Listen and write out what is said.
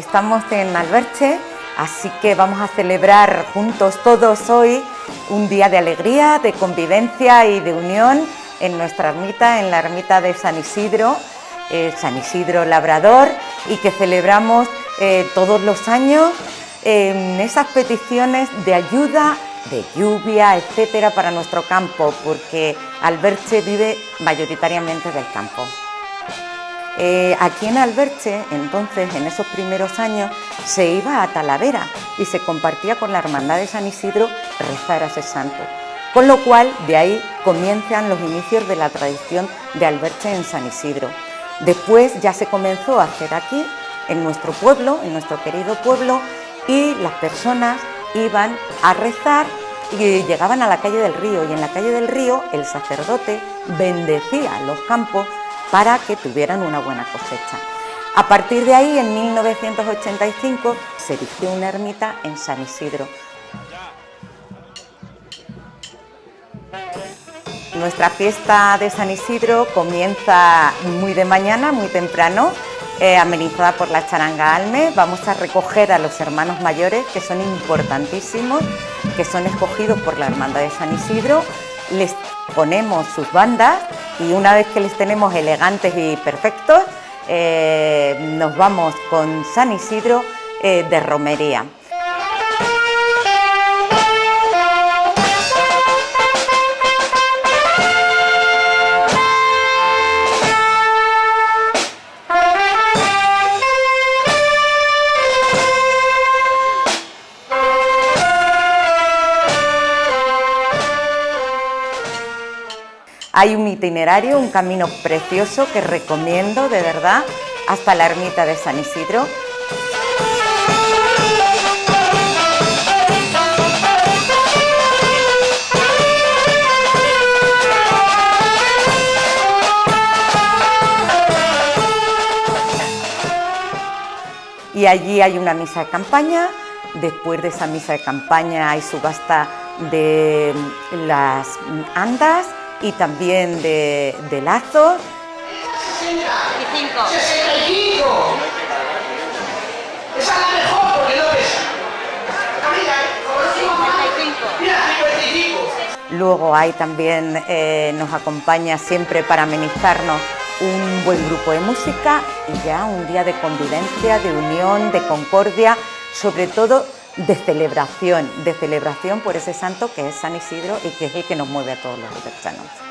estamos en Alberche, así que vamos a celebrar juntos todos hoy un día de alegría, de convivencia y de unión en nuestra ermita, en la ermita de San Isidro, eh, San Isidro Labrador, y que celebramos eh, todos los años esas peticiones de ayuda, de lluvia, etcétera, para nuestro campo, porque Alberche vive mayoritariamente del campo. Eh, aquí en Alberche, entonces, en esos primeros años, se iba a Talavera y se compartía con la Hermandad de San Isidro rezar a ese santo. Con lo cual, de ahí comienzan los inicios de la tradición de Alberche en San Isidro. Después ya se comenzó a hacer aquí, en nuestro pueblo, en nuestro querido pueblo, y las personas iban a rezar y llegaban a la calle del río y en la calle del río el sacerdote bendecía los campos para que tuvieran una buena cosecha. A partir de ahí, en 1985, se erigió una ermita en San Isidro. Nuestra fiesta de San Isidro comienza muy de mañana, muy temprano, eh, amenizada por la charanga Alme. Vamos a recoger a los hermanos mayores, que son importantísimos, que son escogidos por la Hermandad de San Isidro. Les ponemos sus bandas y una vez que les tenemos elegantes y perfectos, eh, nos vamos con San Isidro eh, de romería. Hay un itinerario, un camino precioso que recomiendo de verdad hasta la ermita de San Isidro. Y allí hay una misa de campaña, después de esa misa de campaña hay subasta de las andas y también de, de lazos. 65. 65. Esa es la mejor porque no pesa. Mira, Mira, 55. Luego hay también, eh, nos acompaña siempre para amenizarnos un buen grupo de música y ya un día de convivencia, de unión, de concordia, sobre todo de celebración, de celebración por ese santo que es San Isidro y que es el que nos mueve a todos los alberchanos.